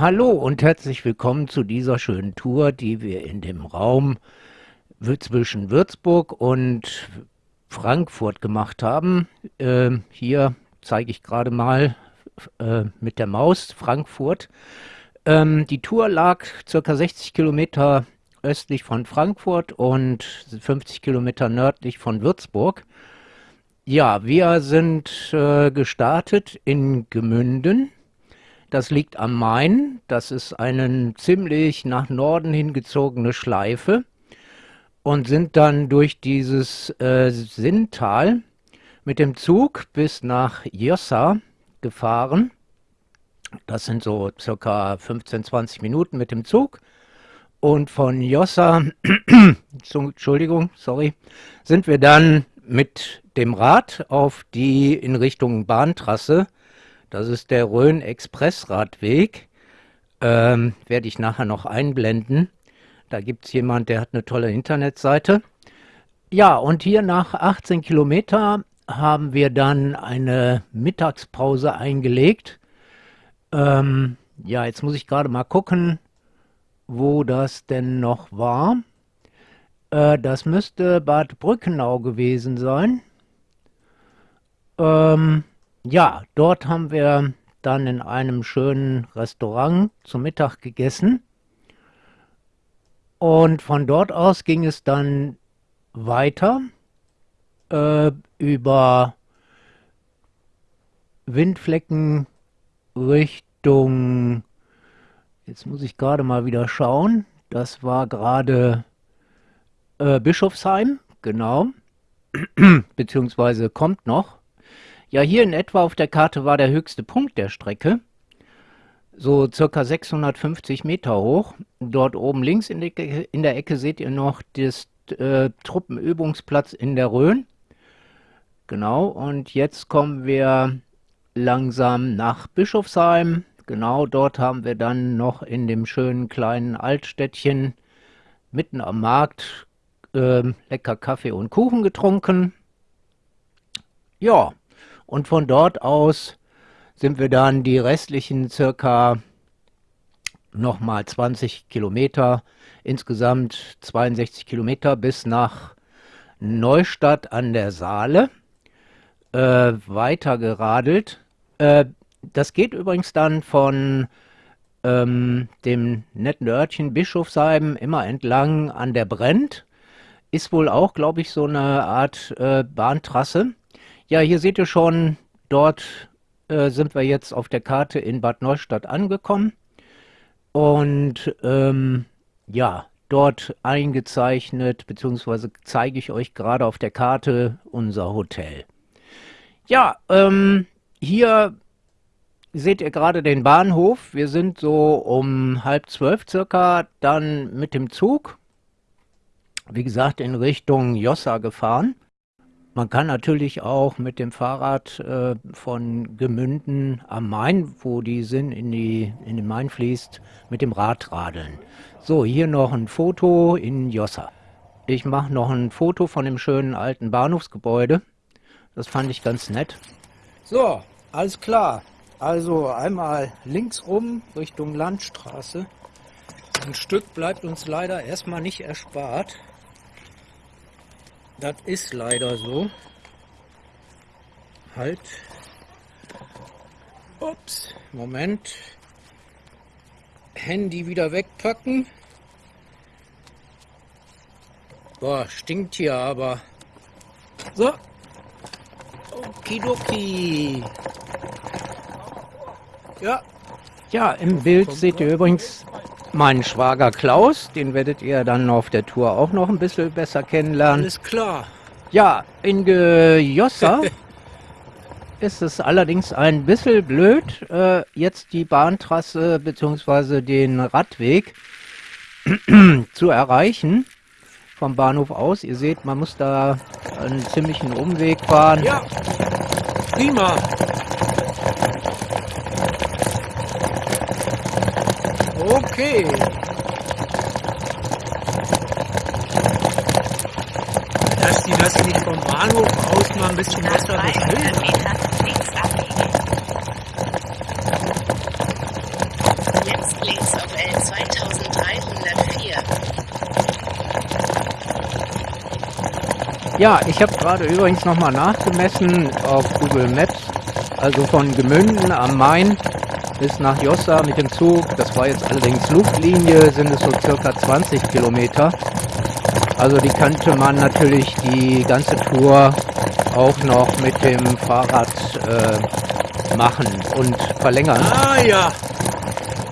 Hallo und herzlich willkommen zu dieser schönen Tour, die wir in dem Raum zwischen Würzburg und Frankfurt gemacht haben. Äh, hier zeige ich gerade mal äh, mit der Maus Frankfurt. Ähm, die Tour lag circa 60 Kilometer östlich von Frankfurt und 50 Kilometer nördlich von Würzburg. Ja, wir sind äh, gestartet in Gemünden das liegt am Main. Das ist eine ziemlich nach Norden hingezogene Schleife und sind dann durch dieses äh, Sinntal mit dem Zug bis nach Jossa gefahren. Das sind so circa 15, 20 Minuten mit dem Zug. Und von Jossa, Entschuldigung, sorry, sind wir dann mit dem Rad auf die in Richtung Bahntrasse das ist der Rhön-Express-Radweg. Ähm, werde ich nachher noch einblenden. Da gibt es jemand, der hat eine tolle Internetseite. Ja, und hier nach 18 Kilometer haben wir dann eine Mittagspause eingelegt. Ähm, ja, jetzt muss ich gerade mal gucken, wo das denn noch war. Äh, das müsste Bad Brückenau gewesen sein. Ähm, ja, dort haben wir dann in einem schönen Restaurant zu Mittag gegessen. Und von dort aus ging es dann weiter äh, über Windflecken Richtung, jetzt muss ich gerade mal wieder schauen, das war gerade äh, Bischofsheim, genau, beziehungsweise kommt noch. Ja, hier in etwa auf der Karte war der höchste Punkt der Strecke, so circa 650 Meter hoch. Dort oben links in, die, in der Ecke seht ihr noch das äh, Truppenübungsplatz in der Rhön. Genau, und jetzt kommen wir langsam nach Bischofsheim. Genau, dort haben wir dann noch in dem schönen kleinen Altstädtchen mitten am Markt äh, lecker Kaffee und Kuchen getrunken. Ja, und von dort aus sind wir dann die restlichen circa nochmal 20 Kilometer, insgesamt 62 Kilometer bis nach Neustadt an der Saale äh, weiter geradelt. Äh, das geht übrigens dann von ähm, dem netten Örtchen Bischofsheim immer entlang an der Brennt. Ist wohl auch, glaube ich, so eine Art äh, Bahntrasse. Ja, hier seht ihr schon, dort äh, sind wir jetzt auf der Karte in Bad Neustadt angekommen. Und ähm, ja, dort eingezeichnet, beziehungsweise zeige ich euch gerade auf der Karte unser Hotel. Ja, ähm, hier seht ihr gerade den Bahnhof. Wir sind so um halb zwölf circa dann mit dem Zug, wie gesagt, in Richtung Jossa gefahren. Man kann natürlich auch mit dem Fahrrad äh, von Gemünden am Main, wo die Sinn in, die, in den Main fließt, mit dem Rad radeln. So, hier noch ein Foto in Jossa. Ich mache noch ein Foto von dem schönen alten Bahnhofsgebäude. Das fand ich ganz nett. So, alles klar. Also einmal links rum Richtung Landstraße. Ein Stück bleibt uns leider erstmal nicht erspart. Das ist leider so. Halt. Ups, Moment. Handy wieder wegpacken. Boah, stinkt hier aber. So. Okidoki. Ja. Ja, im Bild seht ihr übrigens mein Schwager Klaus, den werdet ihr dann auf der Tour auch noch ein bisschen besser kennenlernen. Alles klar. Ja, in Gejossa ist es allerdings ein bisschen blöd, äh, jetzt die Bahntrasse bzw. den Radweg zu erreichen vom Bahnhof aus. Ihr seht, man muss da einen ziemlichen Umweg fahren. Ja, prima. Okay. Dass die das nicht vom Bahnhof aus mal ein bisschen besser beschildern. Jetzt links auf L 2304. Ja, ich habe gerade übrigens nochmal nachgemessen auf Google Maps. Also von Gemünden am Main bis nach Jossa mit dem Zug. Das war jetzt allerdings Luftlinie, sind es so circa 20 Kilometer. Also die könnte man natürlich die ganze Tour auch noch mit dem Fahrrad äh, machen und verlängern. Ah ja,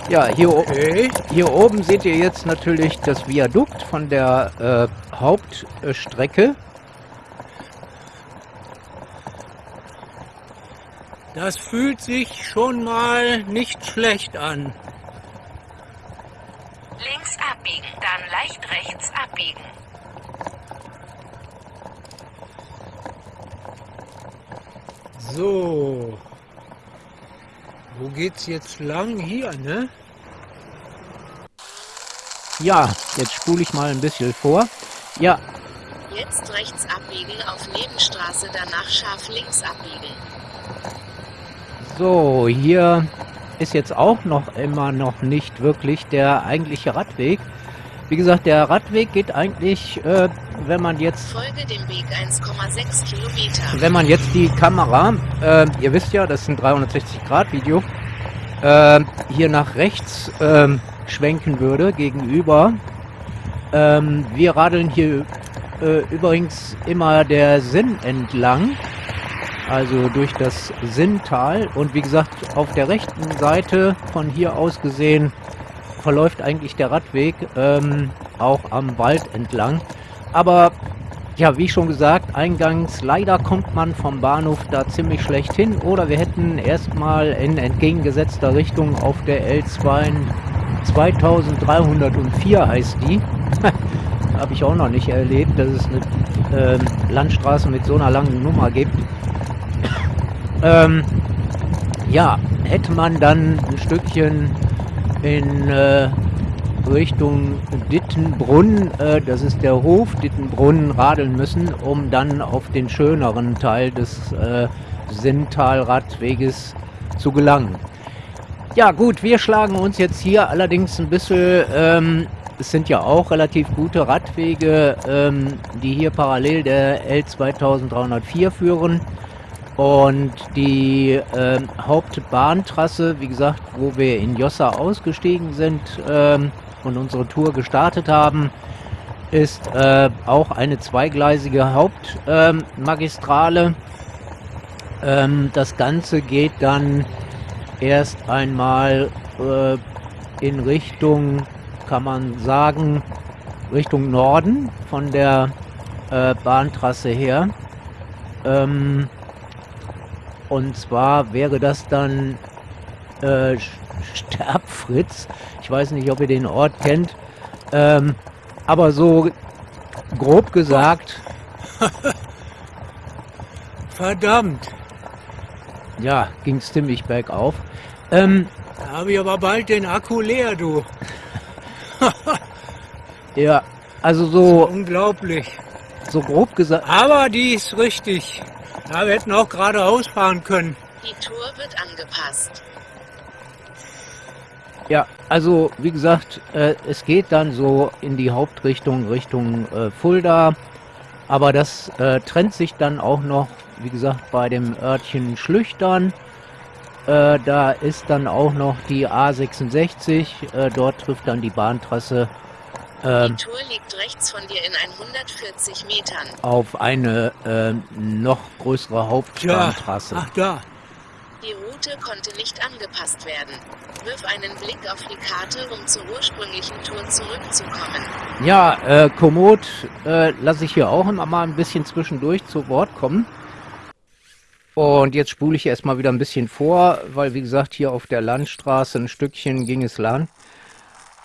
Ja, hier, okay. hier oben seht ihr jetzt natürlich das Viadukt von der äh, Hauptstrecke. Das fühlt sich schon mal nicht schlecht an. Links abbiegen, dann leicht abbiegen. So. Wo geht's jetzt lang? Hier, ne? Ja, jetzt spule ich mal ein bisschen vor. Ja, Jetzt rechts abbiegen auf Nebenstraße, danach scharf links abbiegen. so, hier ist jetzt auch noch immer noch nicht wirklich der eigentliche Radweg. Wie gesagt, der Radweg geht eigentlich, äh, wenn man jetzt Folge dem Weg 1,6 Kilometer. wenn man jetzt die Kamera, äh, ihr wisst ja, das ist ein 360-Grad-Video, äh, hier nach rechts ähm, schwenken würde gegenüber. Ähm, wir radeln hier äh, übrigens immer der Sinn entlang, also durch das Sinntal. Und wie gesagt, auf der rechten Seite von hier aus gesehen verläuft eigentlich der Radweg ähm, auch am Wald entlang. Aber ja, wie schon gesagt, eingangs leider kommt man vom Bahnhof da ziemlich schlecht hin oder wir hätten erstmal in entgegengesetzter Richtung auf der L2 2304 heißt die. Habe ich auch noch nicht erlebt, dass es eine ähm, Landstraße mit so einer langen Nummer gibt. ähm, ja, hätte man dann ein Stückchen in äh, Richtung Dittenbrunn, äh, das ist der Hof Dittenbrunn, radeln müssen, um dann auf den schöneren Teil des äh, Sinntalradweges zu gelangen. Ja gut, wir schlagen uns jetzt hier allerdings ein bisschen, ähm, es sind ja auch relativ gute Radwege, ähm, die hier parallel der L2304 führen. Und die ähm, Hauptbahntrasse, wie gesagt, wo wir in Jossa ausgestiegen sind ähm, und unsere Tour gestartet haben, ist äh, auch eine zweigleisige Hauptmagistrale. Ähm, ähm, das Ganze geht dann erst einmal äh, in Richtung, kann man sagen, Richtung Norden von der äh, Bahntrasse her. Ähm, und zwar wäre das dann äh, Sterbfritz. Ich weiß nicht, ob ihr den Ort kennt. Ähm, aber so grob gesagt, Verdammt. ja, ging es ziemlich bergauf. Ähm, Da habe ich aber bald den Akku leer, du. ja, also so, Unglaublich. so grob gesagt, Aber die ist richtig. Ja, wir hätten auch geradeaus fahren können. Die Tour wird angepasst. Ja, also wie gesagt, äh, es geht dann so in die Hauptrichtung, Richtung äh, Fulda. Aber das äh, trennt sich dann auch noch, wie gesagt, bei dem Örtchen Schlüchtern. Äh, da ist dann auch noch die A66. Äh, dort trifft dann die Bahntrasse ähm, Die Tour liegt rechts von dir in 140 Metern. auf eine äh, noch größere. Hauptbahntrasse. Ach da. Die Route konnte nicht angepasst werden. Wirf einen Blick auf die Karte, um zur ursprünglichen Tour zurückzukommen. Ja, äh, Komoot äh, lasse ich hier auch immer mal ein bisschen zwischendurch zu Wort kommen. Und jetzt spule ich erstmal wieder ein bisschen vor, weil wie gesagt, hier auf der Landstraße ein Stückchen ging es lang.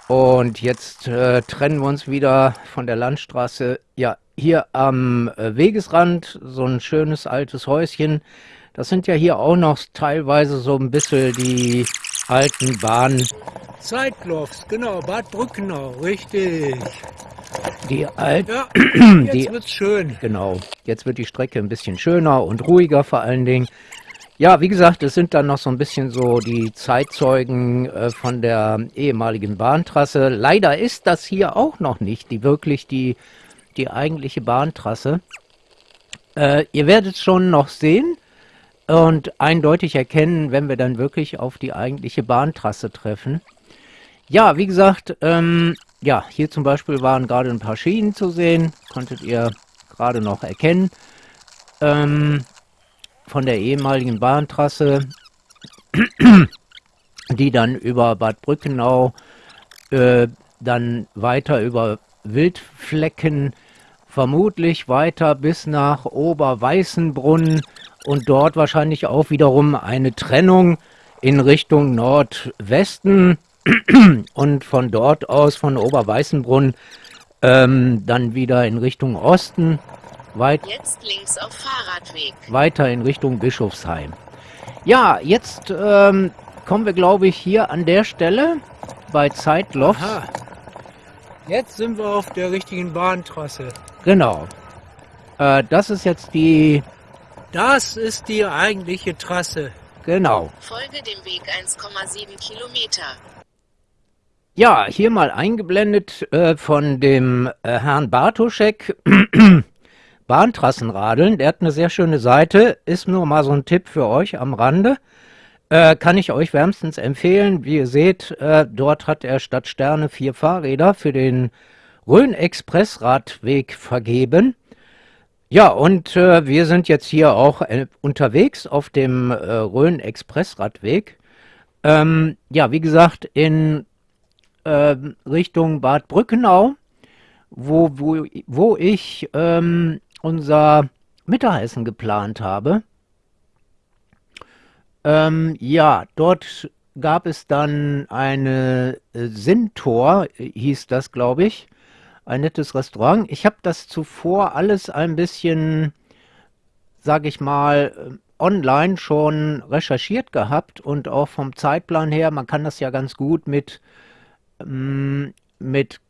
Und jetzt äh, trennen wir uns wieder von der Landstraße. Ja, hier am äh, Wegesrand so ein schönes altes Häuschen. Das sind ja hier auch noch teilweise so ein bisschen die alten Bahnen, Zeitlofts, genau. Bad Brückenau, richtig. die alten Ja, Die- jetzt wird's schön. Genau. Jetzt wird die Strecke ein bisschen schöner und ruhiger vor allen Dingen. Ja, wie gesagt, es sind dann noch so ein bisschen so die Zeitzeugen äh, von der ehemaligen Bahntrasse. Leider ist das hier auch noch nicht die wirklich die, die eigentliche Bahntrasse. Äh, ihr werdet schon noch sehen und eindeutig erkennen, wenn wir dann wirklich auf die eigentliche Bahntrasse treffen. Ja, wie gesagt, ähm, ja, hier zum Beispiel waren gerade ein paar Schienen zu sehen, konntet ihr gerade noch erkennen. Ähm, von der ehemaligen Bahntrasse, die dann über Bad Brückenau, äh, dann weiter über Wildflecken, vermutlich weiter bis nach Oberweißenbrunn und dort wahrscheinlich auch wiederum eine Trennung in Richtung Nordwesten und von dort aus von Oberweißenbrunn ähm, dann wieder in Richtung Osten Weit Jetzt links auf Fahrradweg. Weiter in Richtung Bischofsheim. Ja, jetzt ähm, kommen wir, glaube ich, hier an der Stelle bei Zeitloff. Aha. Jetzt sind wir auf der richtigen Bahntrasse. Genau. Äh, das ist jetzt die... Das ist die eigentliche Trasse. Genau. Folge dem Weg 1,7 Kilometer. Ja, hier mal eingeblendet äh, von dem äh, Herrn Bartoschek. Bahntrassenradeln. Der hat eine sehr schöne Seite. Ist nur mal so ein Tipp für euch am Rande. Äh, kann ich euch wärmstens empfehlen. Wie ihr seht, äh, dort hat er statt Sterne vier Fahrräder für den Rhön-Express-Radweg vergeben. Ja, und äh, wir sind jetzt hier auch äh, unterwegs auf dem äh, Rhön-Express-Radweg. Ähm, ja, wie gesagt, in äh, Richtung Bad Brückenau, wo, wo, wo ich ähm, unser Mittagessen geplant habe. Ähm, ja, dort gab es dann eine äh, Sintor, hieß das, glaube ich. Ein nettes Restaurant. Ich habe das zuvor alles ein bisschen, sage ich mal, äh, online schon recherchiert gehabt und auch vom Zeitplan her, man kann das ja ganz gut mit, ähm, mit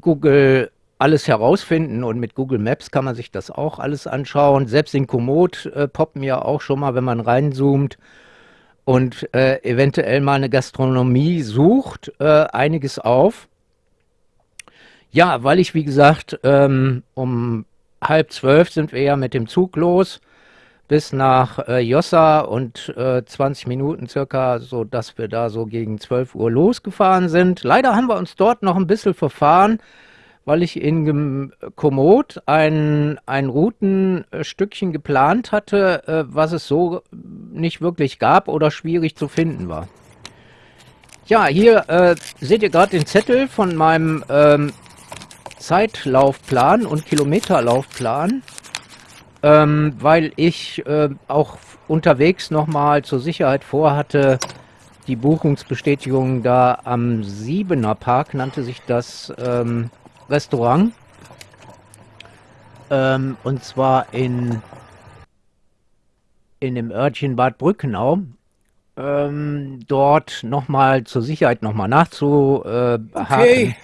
Google alles herausfinden und mit Google Maps kann man sich das auch alles anschauen. Selbst in Komoot äh, poppen ja auch schon mal, wenn man reinzoomt und äh, eventuell mal eine Gastronomie sucht, äh, einiges auf. Ja, weil ich, wie gesagt, ähm, um halb zwölf sind wir ja mit dem Zug los bis nach äh, Jossa und äh, 20 Minuten circa, so dass wir da so gegen 12 Uhr losgefahren sind. Leider haben wir uns dort noch ein bisschen verfahren weil ich in Komoot ein, ein Routenstückchen geplant hatte, äh, was es so nicht wirklich gab oder schwierig zu finden war. Ja, hier äh, seht ihr gerade den Zettel von meinem ähm, Zeitlaufplan und Kilometerlaufplan, ähm, weil ich äh, auch unterwegs nochmal zur Sicherheit vorhatte, die Buchungsbestätigung da am Siebener Park, nannte sich das, ähm, Restaurant. Ähm, und zwar in, in dem Örtchen Bad Brückenau. Ähm, dort nochmal zur Sicherheit nochmal nachzuhaken. Okay.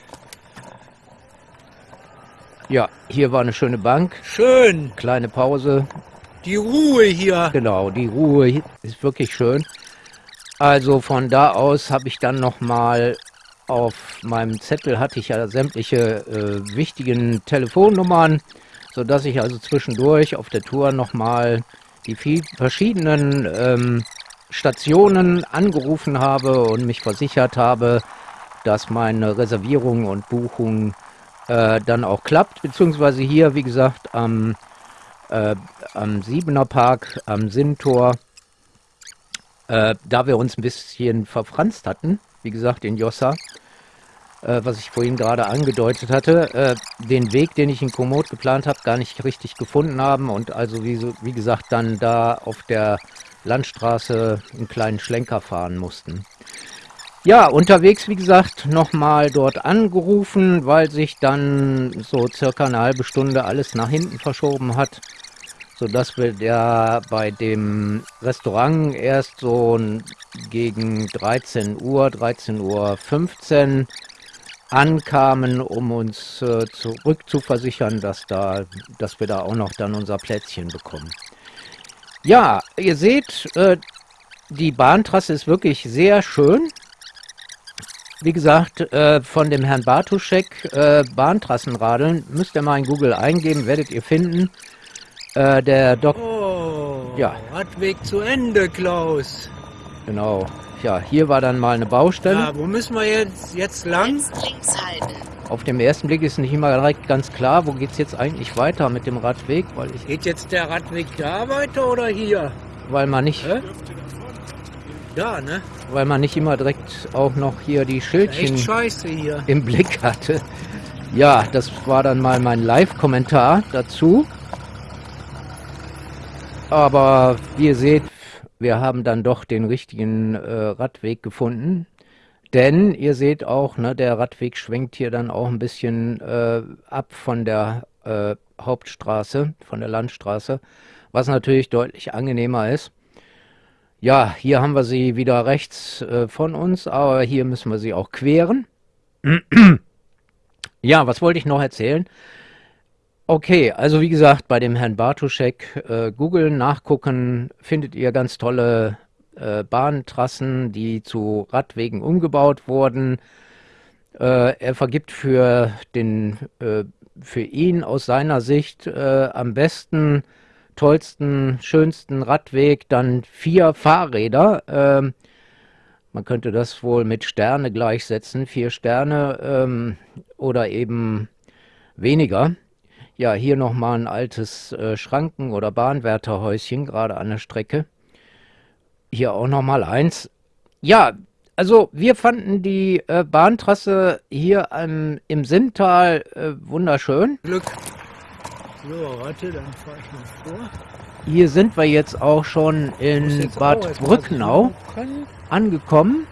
Ja, hier war eine schöne Bank. Schön. Kleine Pause. Die Ruhe hier. Genau, die Ruhe ist wirklich schön. Also von da aus habe ich dann nochmal auf meinem Zettel hatte ich ja sämtliche äh, wichtigen Telefonnummern, sodass ich also zwischendurch auf der Tour nochmal die viel verschiedenen ähm, Stationen angerufen habe und mich versichert habe, dass meine Reservierung und Buchung äh, dann auch klappt, beziehungsweise hier, wie gesagt, am, äh, am Siebener Park, am Sinntor, äh, da wir uns ein bisschen verfranst hatten, wie gesagt, in Jossa, äh, was ich vorhin gerade angedeutet hatte, äh, den Weg, den ich in Komoot geplant habe, gar nicht richtig gefunden haben und also wie, wie gesagt dann da auf der Landstraße einen kleinen Schlenker fahren mussten. Ja, unterwegs, wie gesagt, nochmal dort angerufen, weil sich dann so circa eine halbe Stunde alles nach hinten verschoben hat sodass wir ja bei dem Restaurant erst so gegen 13 Uhr, 13 Uhr 15 ankamen, um uns äh, zurückzuversichern, dass, da, dass wir da auch noch dann unser Plätzchen bekommen. Ja, ihr seht, äh, die Bahntrasse ist wirklich sehr schön. Wie gesagt, äh, von dem Herrn Bartuschek, äh, Bahntrassenradeln, müsst ihr mal in Google eingeben, werdet ihr finden. Äh, der Dok... Oh, Ja. Radweg zu Ende, Klaus. Genau. Ja, hier war dann mal eine Baustelle. Ja, wo müssen wir jetzt, jetzt lang? Jetzt links halten. Auf dem ersten Blick ist nicht immer direkt ganz klar, wo geht's jetzt eigentlich weiter mit dem Radweg, weil ich, Geht jetzt der Radweg da weiter oder hier? weil man nicht, Hä? Da, ne? weil man nicht immer direkt auch noch hier die Schildchen hier. im Blick hatte. Ja, das war dann mal mein Live-Kommentar dazu. Aber wie ihr seht, wir haben dann doch den richtigen äh, Radweg gefunden. Denn ihr seht auch, ne, der Radweg schwenkt hier dann auch ein bisschen äh, ab von der äh, Hauptstraße, von der Landstraße, was natürlich deutlich angenehmer ist. Ja, hier haben wir sie wieder rechts äh, von uns, aber hier müssen wir sie auch queren. Ja, was wollte ich noch erzählen? Okay, also wie gesagt, bei dem Herrn Bartuschek äh, googeln, nachgucken, findet ihr ganz tolle äh, Bahntrassen, die zu Radwegen umgebaut wurden. Äh, er vergibt für den, äh, für ihn aus seiner Sicht äh, am besten, tollsten, schönsten Radweg dann vier Fahrräder. Ähm, man könnte das wohl mit Sterne gleichsetzen, vier Sterne ähm, oder eben weniger. Ja, hier nochmal ein altes äh, Schranken- oder Bahnwärterhäuschen, gerade an der Strecke. Hier auch nochmal eins. Ja, also wir fanden die äh, Bahntrasse hier ähm, im Sinntal äh, wunderschön. Glück. So, warte, dann fahre ich mal vor. Hier sind wir jetzt auch schon in jetzt auch Bad Brücknau suchen. angekommen.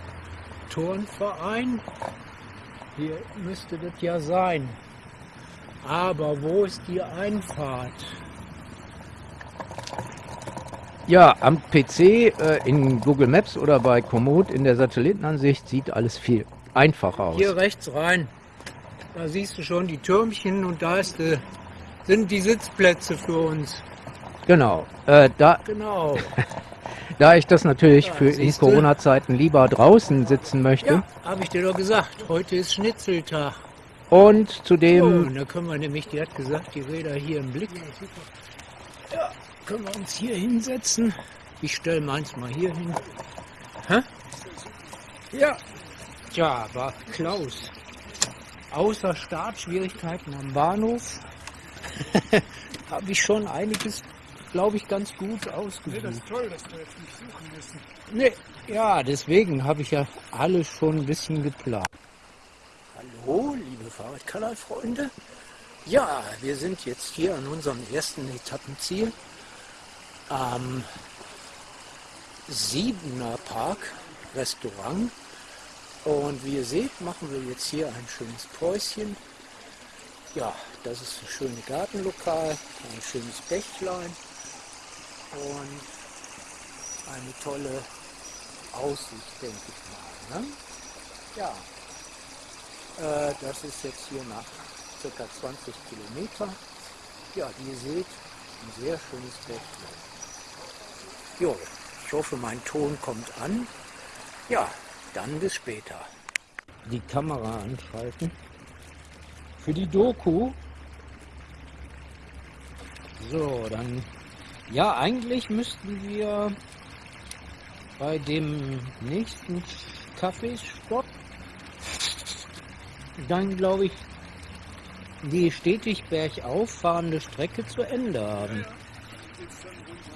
Turnverein. Hier müsste das ja sein. Aber wo ist die Einfahrt? Ja, am PC, äh, in Google Maps oder bei Komoot in der Satellitenansicht sieht alles viel einfacher aus. Hier rechts rein. Da siehst du schon die Türmchen und da ist die, sind die Sitzplätze für uns. Genau. Äh, da, Genau. da ich das natürlich Ja, für in. Corona-Zeiten lieber draußen sitzen möchte Ja, habe ich dir doch gesagt. Heute ist Schnitzeltag. und Oh, zudem, und da können wir nämlich, die hat gesagt, die Räder hier im Blick. Ja, können wir uns hier hinsetzen. Ich stelle meins mal hier hin. Hä? Ja. Tja, war Klaus. Außer Startschwierigkeiten am Bahnhof habe ich schon einiges, glaube ich, ganz gut ausgesucht. ist toll, dass wir jetzt nicht suchen müssen. Nee, ja, deswegen habe ich ja alles schon ein bisschen geplant. Hallo, liebe Fahrradkanalfreunde. Ja, wir sind jetzt hier an unserem ersten Etappenziel am Siebener Park Restaurant. Und wie ihr seht, machen wir jetzt hier ein schönes Päuschen. Ja, das ist ein schönes Gartenlokal, ein schönes Bächlein und eine tolle Aussicht, denke ich mal. Ne? Ja, äh, das ist jetzt hier nach ca. 20 Kilometer. Ja, wie ihr seht, ein sehr schönes Bächlein. Jo, ich hoffe, mein Ton kommt an. Ja, dann bis später. Die Kamera anschalten. Für die Doku. So, dann. Ja, eigentlich müssten wir bei dem nächsten Kaffeestopp dann, glaube ich, die stetig bergauf fahrende Strecke zu Ende haben.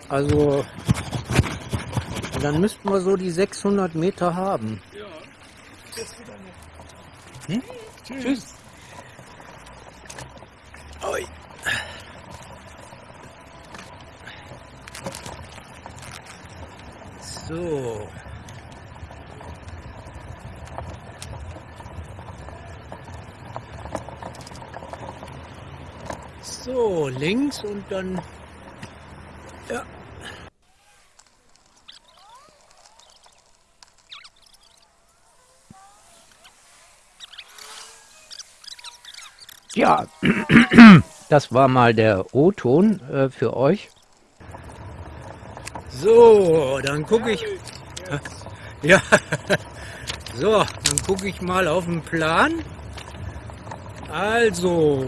Also, dann müssten wir so die 600 Meter haben. Hm? Tschüss. Oi. So. So, links und dann. Ja, das war mal der O-Ton äh, für euch. So, dann gucke ich. Ja, so, dann gucke ich mal auf den Plan. Also,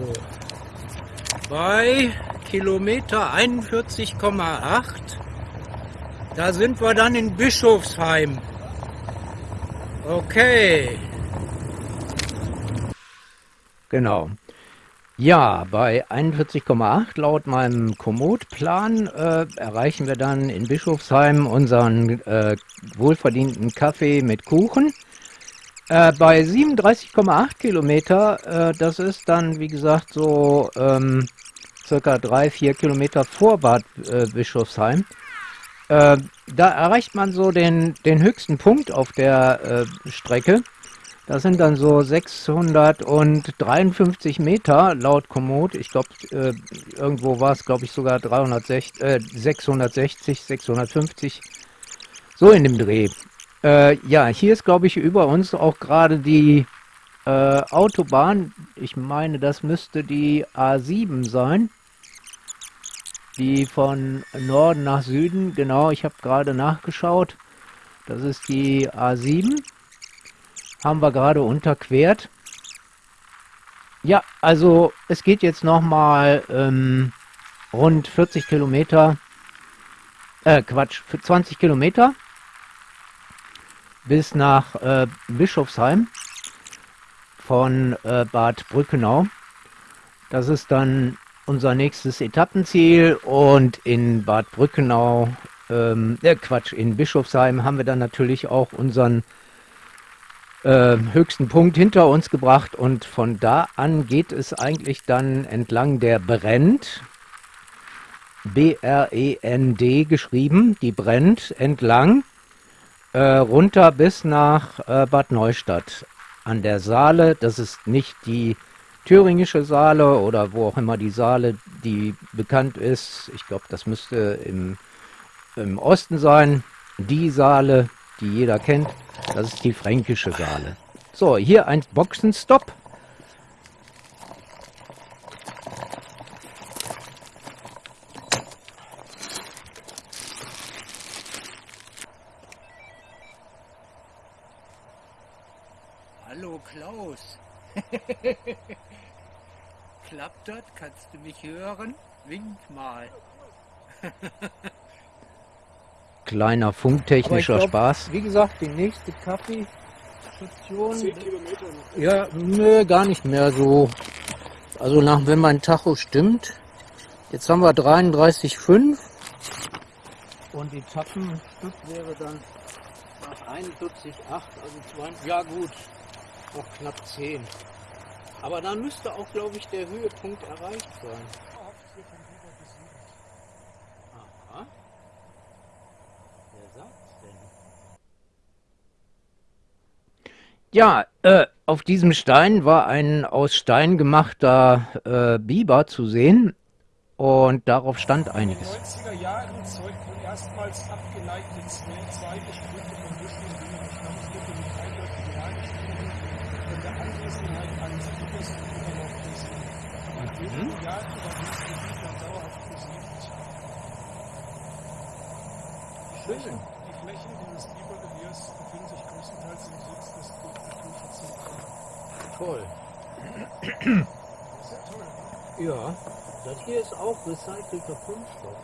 bei Kilometer 41,8, da sind wir dann in Bischofsheim. Okay. Genau. Ja, bei 41,8 laut meinem Komoot-Plan äh, erreichen wir dann in Bischofsheim unseren äh, wohlverdienten Kaffee mit Kuchen. Äh, bei 37,8 Kilometer, äh, das ist dann wie gesagt so ähm, circa 3-4 Kilometer vor Bad äh, Bischofsheim. Äh, da erreicht man so den, den höchsten Punkt auf der Strecke. Das sind dann so 653 Meter laut Komoot. Ich glaube, äh, irgendwo war es, glaube ich, sogar 360, äh, 660, 650. So in dem Dreh. Äh, ja, hier ist, glaube ich, über uns auch gerade die äh, Autobahn. Ich meine, das müsste die A7 sein. Die von Norden nach Süden. Genau, ich habe gerade nachgeschaut. Das ist die A7 haben wir gerade unterquert. Ja, also es geht jetzt nochmal ähm, rund 40 Kilometer, äh Quatsch, 20 Kilometer bis nach äh, Bischofsheim von äh, Bad Brückenau. Das ist dann unser nächstes Etappenziel und in Bad Brückenau, ähm, äh, Quatsch, in Bischofsheim haben wir dann natürlich auch unseren äh, höchsten Punkt hinter uns gebracht und von da an geht es eigentlich dann entlang der Brennt, B-R-E-N-D geschrieben, die brennt entlang, äh, runter bis nach äh, Bad Neustadt an der Saale. Das ist nicht die thüringische Saale oder wo auch immer die Saale, die bekannt ist. Ich glaube, das müsste im, im Osten sein. Die Saale, die jeder kennt. Das ist die fränkische Saale. So, hier ein Boxenstopp. Hallo Klaus. Klappt das? Kannst du mich hören? Wink mal. kleiner funktechnischer glaub, Spaß. Wie gesagt, die nächste Kaffeestation. 10 Kilometer noch. Ja, nö, gar nicht mehr so. Also nach, wenn mein Tacho stimmt. Jetzt haben wir 33,5. Und die Tappenstück wäre dann nach 41,8, also 20, ja gut, noch knapp 10. Aber dann müsste auch, glaube ich, der Höhepunkt erreicht sein. Ja, äh, auf diesem Stein war ein aus Stein gemachter äh, Biber zu sehen und darauf stand einiges. In den 90er Jahren zeugten erstmals abgeleitete Zweige Sprüche von Büschen und wurde mit eindeutig hergeschrieben von der Anwesenheit eines Bibers noch gesehen. In wenigen mhm. Jahren war dieses Gebiet dann dauerhaft besiedelt. Schön. Die Flächen dieses Bibergewehrs befinden sich größtenteils im Sitz des Toll. Ja, das hier ist auch recycelter Kunststoff.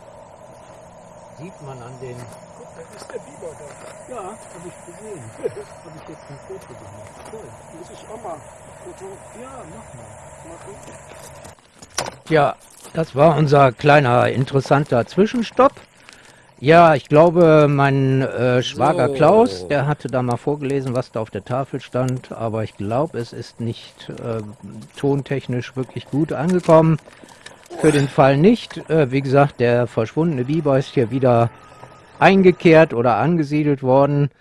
Sieht man an den... Guck, da ist der Biber da. Ja, habe ich gesehen. habe ich jetzt ein Foto gemacht. Toll. Muss ich auch mal Foto... Ja, mach mal. Mal gucken. Ja, das war unser kleiner interessanter Zwischenstopp. Ja, ich glaube, mein äh, Schwager so. Klaus, der hatte da mal vorgelesen, was da auf der Tafel stand, aber ich glaube, es ist nicht äh, tontechnisch wirklich gut angekommen. Für den Fall nicht. Äh, wie gesagt, der verschwundene Biber ist hier wieder eingekehrt oder angesiedelt worden.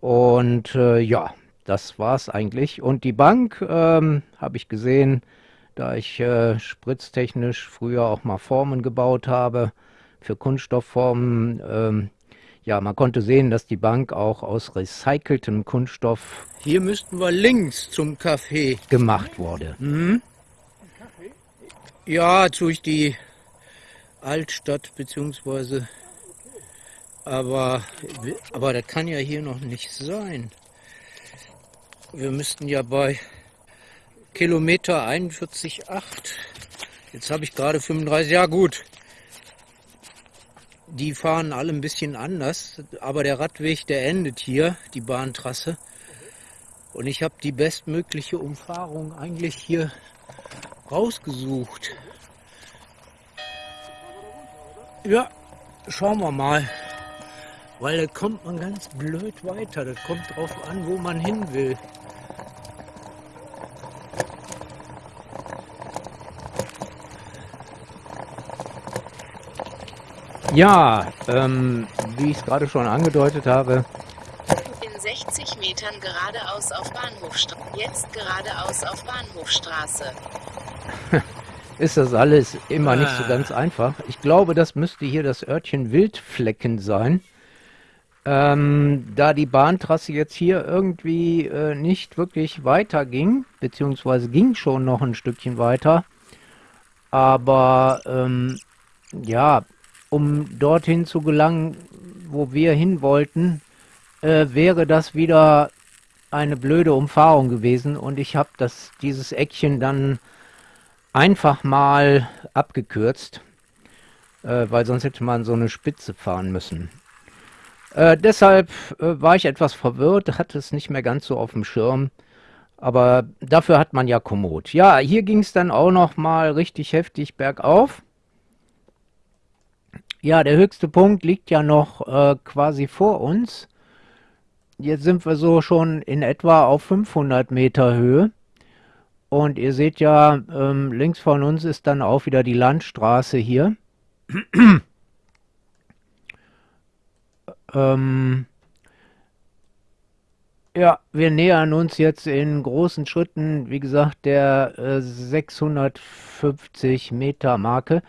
Und äh, ja, das war's eigentlich. Und die Bank ähm, habe ich gesehen, da ich äh, spritztechnisch früher auch mal Formen gebaut habe für Kunststoffformen. Ähm, ja, man konnte sehen, dass die Bank auch aus recyceltem Kunststoff. Hier müssten wir links zum Café gemacht wurde. Mhm. Ja, durch die Altstadt bzw. Aber, aber das kann ja hier noch nicht sein. Wir müssten ja bei Kilometer 41,8. Jetzt habe ich gerade 35. Ja gut. Die fahren alle ein bisschen anders, aber der Radweg, der endet hier, die Bahntrasse. Und ich habe die bestmögliche Umfahrung eigentlich hier rausgesucht. Ja, schauen wir mal. Weil da kommt man ganz blöd weiter. Das kommt drauf an, wo man hin will. Ja, ähm, wie ich es gerade schon angedeutet habe, In 60 Metern geradeaus auf Bahnhofstraße. Jetzt geradeaus auf Bahnhofstraße. ist das alles immer nicht so Ah. ganz einfach. Ich glaube, das müsste hier das Örtchen Wildflecken sein. Ähm, da die Bahntrasse jetzt hier irgendwie äh, nicht wirklich weiter ging, beziehungsweise ging schon noch ein Stückchen weiter, aber ähm, ja, um dorthin zu gelangen, wo wir hin wollten, äh, wäre das wieder eine blöde Umfahrung gewesen und ich habe dieses Eckchen dann einfach mal abgekürzt, äh, weil sonst hätte man so eine Spitze fahren müssen. Äh, deshalb äh, war ich etwas verwirrt, hatte es nicht mehr ganz so auf dem Schirm. Aber dafür hat man ja Komoot. Ja, hier ging es dann auch noch mal richtig heftig bergauf. Ja, der höchste Punkt liegt ja noch äh, quasi vor uns. Jetzt sind wir so schon in etwa auf 500 Meter Höhe. Und ihr seht ja, ähm, links von uns ist dann auch wieder die Landstraße hier. ähm, ja, wir nähern uns jetzt in großen Schritten, wie gesagt, der äh, 650 Meter Marke.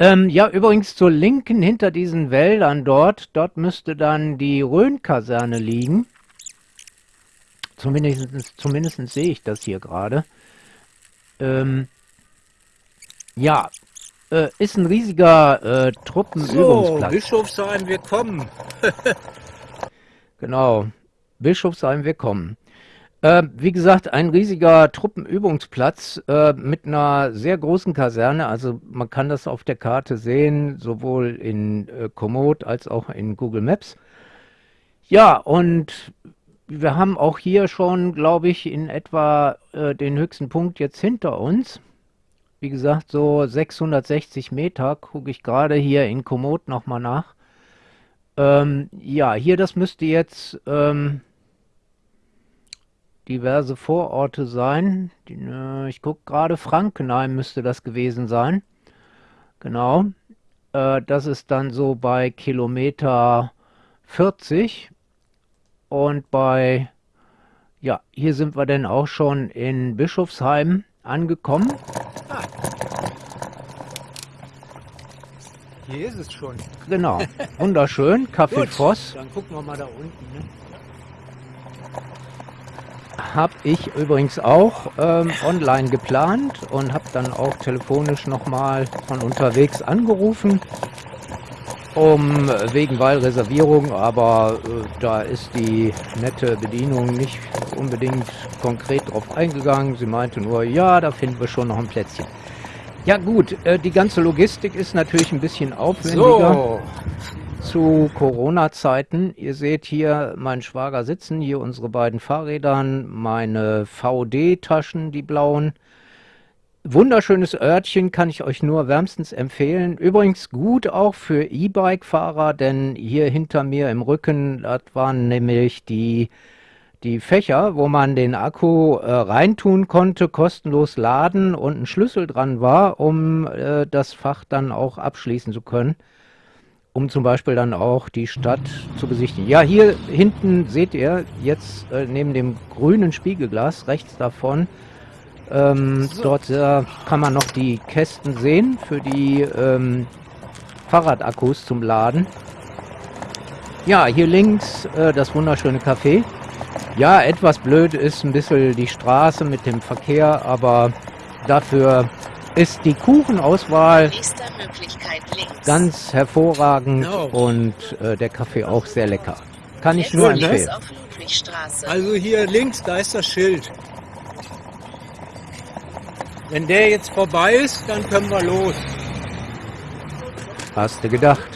Ähm, ja, übrigens zur Linken hinter diesen Wäldern dort, dort müsste dann die Rhön-Kaserne liegen. Zumindest, zumindest sehe ich das hier gerade. Ähm, ja, äh, ist ein riesiger äh, So, Truppenübungsplatz. Bischofsheim, wir kommen. Genau, Bischofsheim, wir kommen. Äh, wie gesagt, ein riesiger Truppenübungsplatz äh, mit einer sehr großen Kaserne. Also man kann das auf der Karte sehen, sowohl in äh, Komoot als auch in Google Maps. Ja, und wir haben auch hier schon, glaube ich, in etwa äh, den höchsten Punkt jetzt hinter uns. Wie gesagt, so 660 Meter gucke ich gerade hier in Komoot nochmal nach. Ähm, ja, hier, das müsste jetzt ähm, diverse Vororte sein. Äh, ich gucke gerade, Frankenheim müsste das gewesen sein. Genau. Äh, das ist dann so bei Kilometer 40. Und bei, ja, hier sind wir dann auch schon in Bischofsheim angekommen. Hier ist es schon. Genau, wunderschön. Café Voss. dann gucken wir mal da unten. Ne? Habe ich übrigens auch ähm, online geplant und habe dann auch telefonisch nochmal von unterwegs angerufen, um äh, wegen Wahlreservierung, aber äh, da ist die nette Bedienung nicht unbedingt konkret drauf eingegangen. Sie meinte nur, ja, da finden wir schon noch ein Plätzchen. Ja gut, äh, die ganze Logistik ist natürlich ein bisschen aufwendiger So, zu Corona-Zeiten. Ihr seht hier meinen Schwager sitzen, hier unsere beiden Fahrrädern, meine VD-Taschen, die blauen. Wunderschönes Örtchen, kann ich euch nur wärmstens empfehlen. Übrigens gut auch für E-Bike-Fahrer, denn hier hinter mir im Rücken, das waren nämlich die, die Fächer, wo man den Akku äh, reintun konnte, kostenlos laden und ein Schlüssel dran war, um äh, das Fach dann auch abschließen zu können um zum Beispiel dann auch die Stadt zu besichtigen. Ja, hier hinten seht ihr jetzt äh, neben dem grünen Spiegelglas rechts davon, ähm, dort äh, kann man noch die Kästen sehen für die ähm, Fahrradakkus zum Laden. Ja, hier links äh, das wunderschöne Café. Ja, etwas blöd ist ein bisschen die Straße mit dem Verkehr, aber dafür ist die Kuchenauswahl ganz hervorragend Genau. und äh, der Kaffee auch sehr lecker. Kann ich Jetzt nur empfehlen. Also hier links, da ist das Schild. Wenn der jetzt vorbei ist, dann können wir los. Hast du gedacht?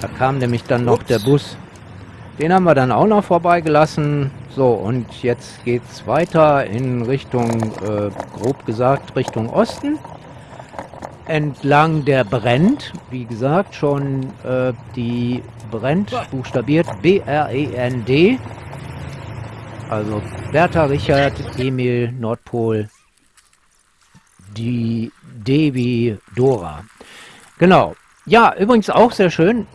Da kam nämlich dann noch Ups. der Bus. Den haben wir dann auch noch vorbeigelassen. So, und jetzt geht's weiter in Richtung, äh, grob gesagt, Richtung Osten. Entlang der Brennt, wie gesagt, schon äh, die Brennt buchstabiert B-R-E-N-D. Also Bertha, Richard, Emil, Nordpol, die Devi Dora. Genau. Ja, übrigens auch sehr schön.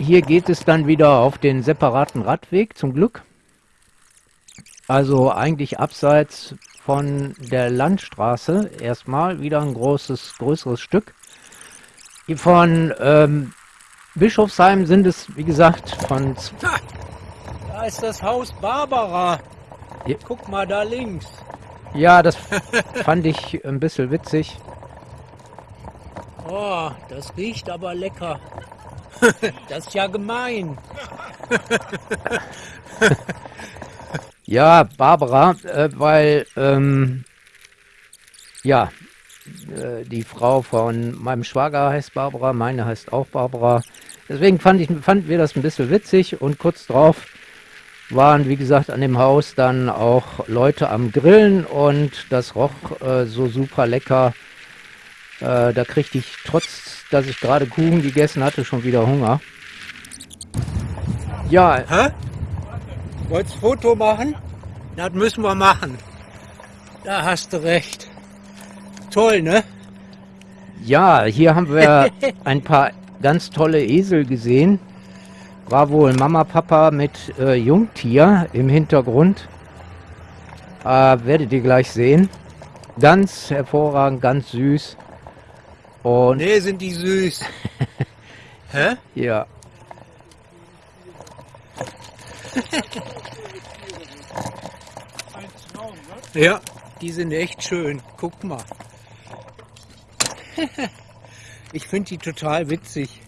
Hier geht es dann wieder auf den separaten Radweg, zum Glück. Also eigentlich abseits von der Landstraße. Erstmal wieder ein großes, größeres Stück. Von ähm, Bischofsheim sind es, wie gesagt, von da ist das Haus Barbara. Ja. Guck mal da links. ja, das fand ich ein bisschen witzig. Oh, das riecht aber lecker. Das ist ja gemein. Ja, Barbara, äh, weil, ähm, ja, äh, die Frau von meinem Schwager heißt Barbara, meine heißt auch Barbara. Deswegen fand ich, fanden wir das ein bisschen witzig und kurz drauf waren, wie gesagt, an dem Haus dann auch Leute am Grillen und das roch äh, so super lecker. Äh, da kriegte ich, trotz dass ich gerade Kuchen gegessen hatte, schon wieder Hunger. Ja, Hä? Wolltest Foto machen? Das müssen wir machen. Da hast du recht. Toll, ne? Ja, hier haben wir ein paar ganz tolle Esel gesehen. War wohl Mama, Papa mit äh, Jungtier im Hintergrund. Äh, werdet ihr gleich sehen. Ganz hervorragend, ganz süß. Und Nee, sind die süß. Hä? ja, Ja, die sind echt schön. Guck mal. Ich finde die total witzig.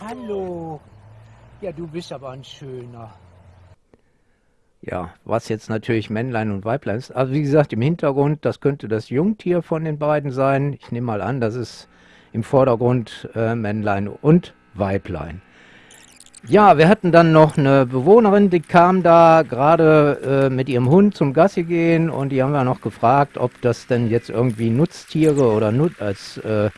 Hallo. Ja, du bist aber ein schöner. Ja, was jetzt natürlich Männlein und Weiblein ist. Also wie gesagt, im Hintergrund, das könnte das Jungtier von den beiden sein. Ich nehme mal an, das ist im Vordergrund äh, Männlein und Weiblein. Ja, wir hatten dann noch eine Bewohnerin, die kam da gerade äh, mit ihrem Hund zum Gassi gehen und die haben wir noch gefragt, ob das denn jetzt irgendwie Nutztiere oder Nut als äh,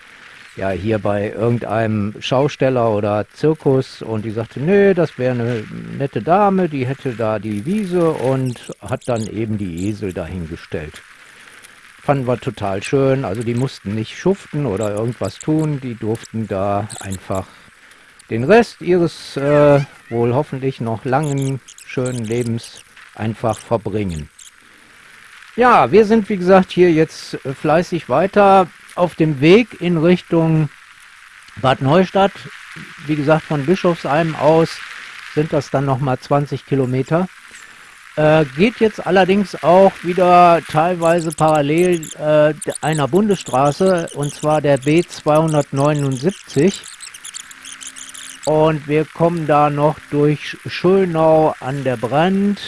ja hier bei irgendeinem Schausteller oder Zirkus und die sagte, nee, das wäre eine nette Dame, die hätte da die Wiese und hat dann eben die Esel dahingestellt. Fanden wir total schön, also die mussten nicht schuften oder irgendwas tun, die durften da einfach den Rest ihres äh, wohl hoffentlich noch langen, schönen Lebens einfach verbringen. Ja, wir sind wie gesagt hier jetzt fleißig weiter auf dem Weg in Richtung Bad Neustadt. Wie gesagt, von Bischofsheim aus sind das dann nochmal 20 Kilometer. Äh, geht jetzt allerdings auch wieder teilweise parallel äh, einer Bundesstraße und zwar der B279. Und wir kommen da noch durch Schönau an der Brand.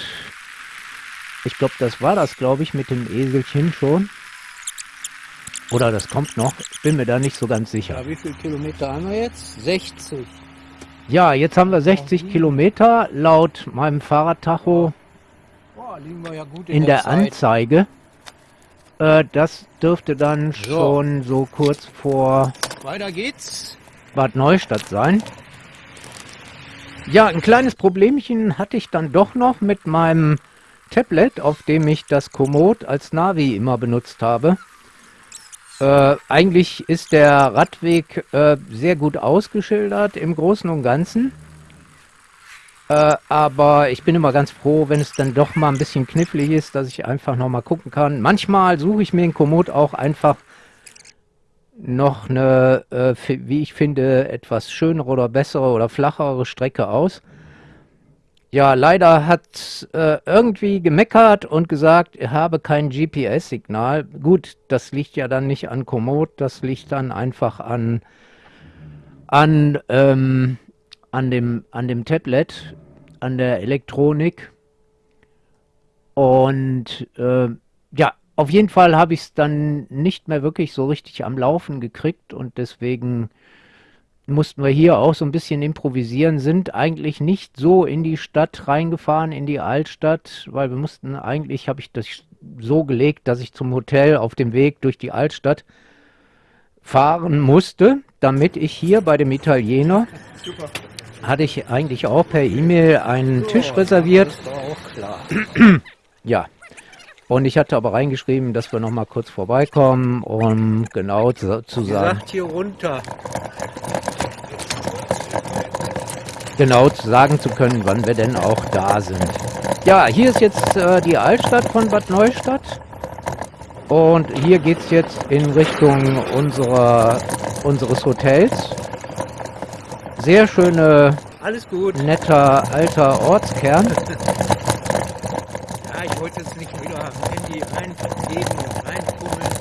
Ich glaube, das war das, glaube ich, mit dem Eselchen schon. Oder das kommt noch. Ich bin mir da nicht so ganz sicher. Ja, wie viele Kilometer haben wir jetzt? 60. Ja, jetzt haben wir 60 Kilometer laut meinem Fahrradtacho wir ja gut in, in der Zeit. Anzeige. Äh, das dürfte dann So. schon so kurz vor Weiter geht's. Bad Neustadt sein. Ja, ein kleines Problemchen hatte ich dann doch noch mit meinem Tablet, auf dem ich das Komoot als Navi immer benutzt habe. Äh, eigentlich ist der Radweg äh, sehr gut ausgeschildert im Großen und Ganzen. Äh, aber ich bin immer ganz froh, wenn es dann doch mal ein bisschen knifflig ist, dass ich einfach noch mal gucken kann. Manchmal suche ich mir in Komoot auch einfach noch eine, äh, wie ich finde, etwas schönere oder bessere oder flachere Strecke aus. Ja, leider hat äh, irgendwie gemeckert und gesagt, er habe kein GPS-Signal. Gut, das liegt ja dann nicht an Komoot, das liegt dann einfach an, an, ähm, an, dem, an dem Tablet, an der Elektronik. Und äh, ja, auf jeden Fall habe ich es dann nicht mehr wirklich so richtig am Laufen gekriegt und deswegen mussten wir hier auch so ein bisschen improvisieren, sind eigentlich nicht so in die Stadt reingefahren, in die Altstadt, weil wir mussten eigentlich, habe ich das so gelegt, dass ich zum Hotel auf dem Weg durch die Altstadt fahren musste, damit ich hier bei dem Italiener, Super. hatte ich eigentlich auch per E-Mail einen so, Tisch reserviert. Das war auch klar. ja. Und ich hatte aber reingeschrieben, dass wir noch mal kurz vorbeikommen, um genau zu, zu sagen. Sagt hier runter genau sagen zu können, wann wir denn auch da sind. Ja, hier ist jetzt äh, die Altstadt von Bad Neustadt. Und hier geht es jetzt in Richtung unserer, unseres Hotels. Sehr schöne, Alles gut. netter alter Ortskern. ja, ich wollte jetzt nicht wieder am Handy reingeben reinfummeln.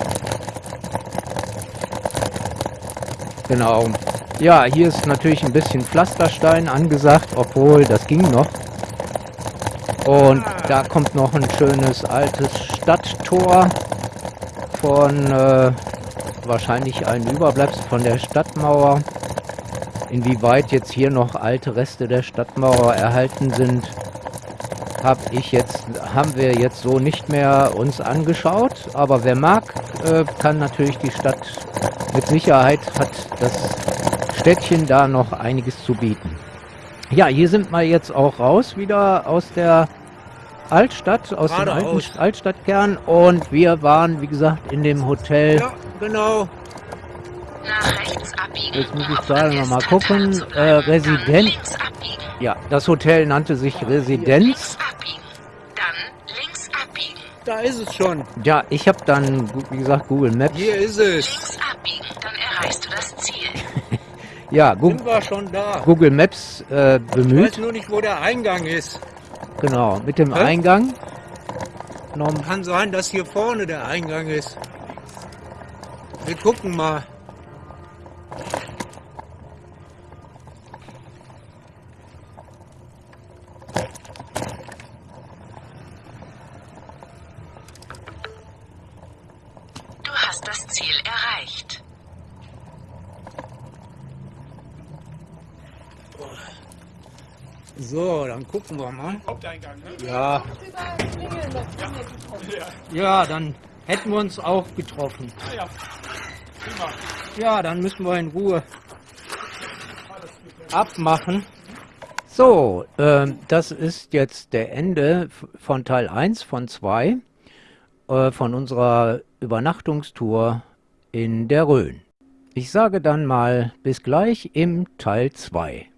Genau. Ja, hier ist natürlich ein bisschen Pflasterstein angesagt, obwohl das ging noch. Und da kommt noch ein schönes altes Stadttor von äh, wahrscheinlich ein Überbleibsel von der Stadtmauer. Inwieweit jetzt hier noch alte Reste der Stadtmauer erhalten sind, habe ich jetzt, haben wir jetzt so nicht mehr uns angeschaut. Aber wer mag, äh, kann natürlich die Stadt mit Sicherheit hat das Städtchen da noch einiges zu bieten. Ja, hier sind wir jetzt auch raus, wieder aus der Altstadt, aus Gerade dem alten aus. Altstadtkern und wir waren, wie gesagt, in dem Hotel. Ja, genau. Nach rechts abbiegen. Jetzt muss ich gerade noch mal gucken. Äh, Residenz. Ja, das Hotel nannte sich Residenz. Dann links abbiegen. Da ist es schon. Ja, ich habe dann, wie gesagt, Google Maps. Hier ist es. Ja, Google, Sind wir schon da. Google Maps äh, bemüht. Ich weiß nur nicht, wo der Eingang ist. Genau, mit dem Hä? Eingang. Kann sein, dass hier vorne der Eingang ist. Wir gucken mal. Dann gucken wir mal. Haupteingang, ne? Ja. Ja, dann hätten wir uns auch getroffen. Ah ja, dann müssen wir in Ruhe abmachen. So, äh, das ist jetzt der Ende von Teil 1 von 2 äh, von unserer Übernachtungstour in der Rhön. Ich sage dann mal bis gleich im Teil 2.